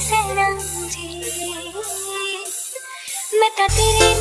सनम जी मैं तो तेरे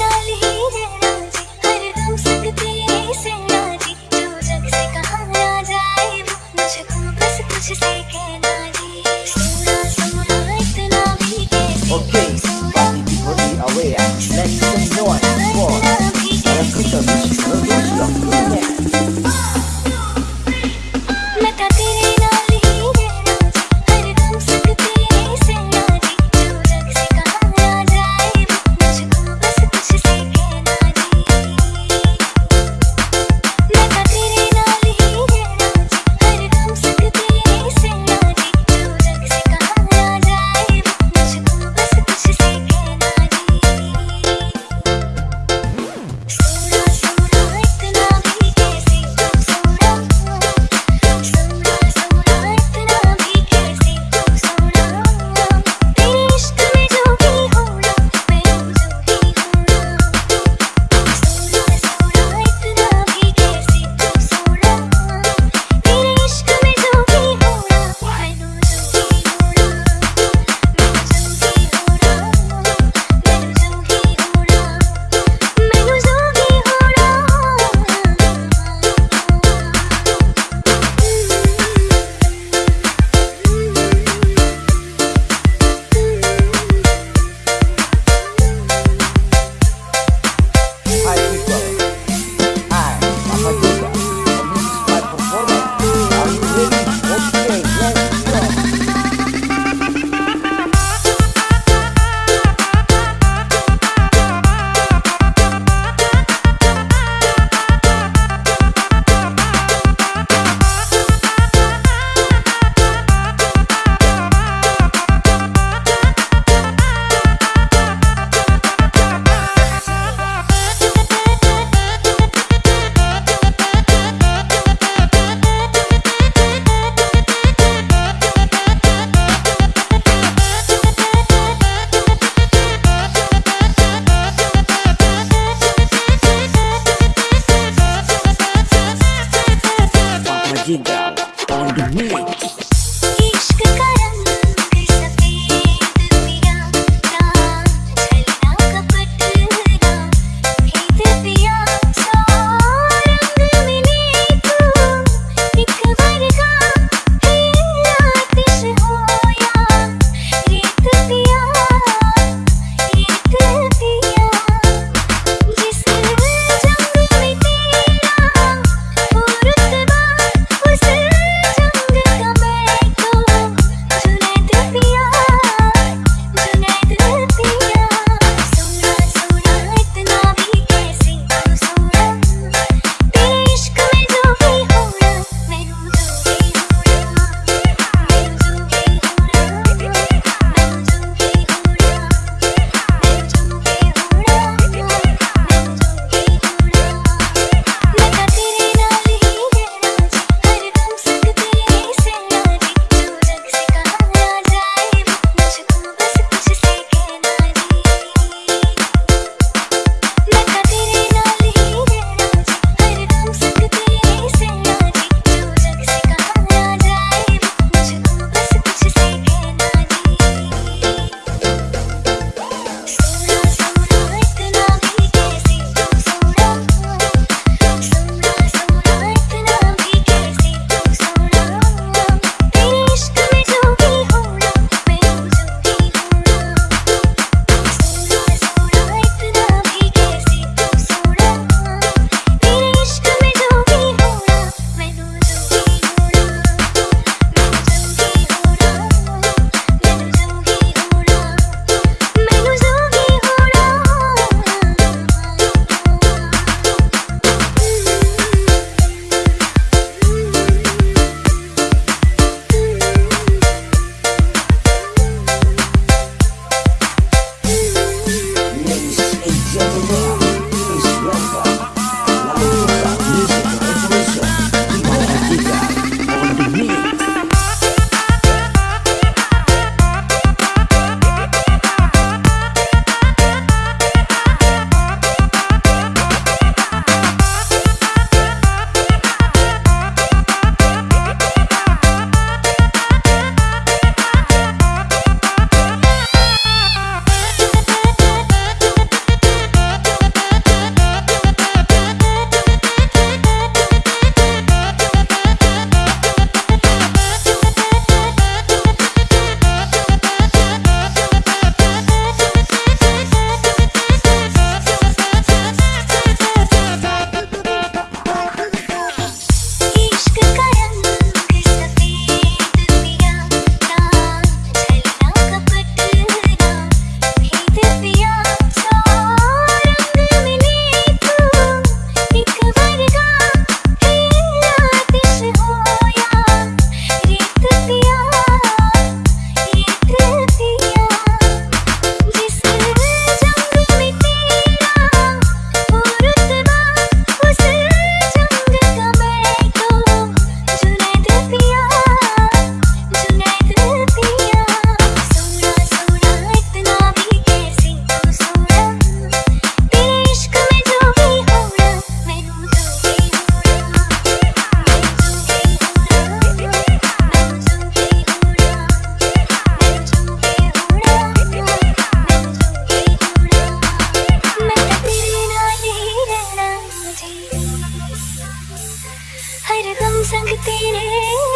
संग तेरे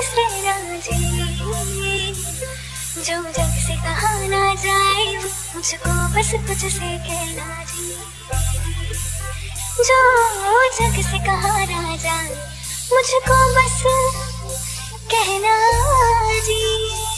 सहना जी। जो जग से कहा ना जाए, मुझको बस कुछ से कहना जी। जो जग से कहा ना जाए, मुझको बस कहना जी।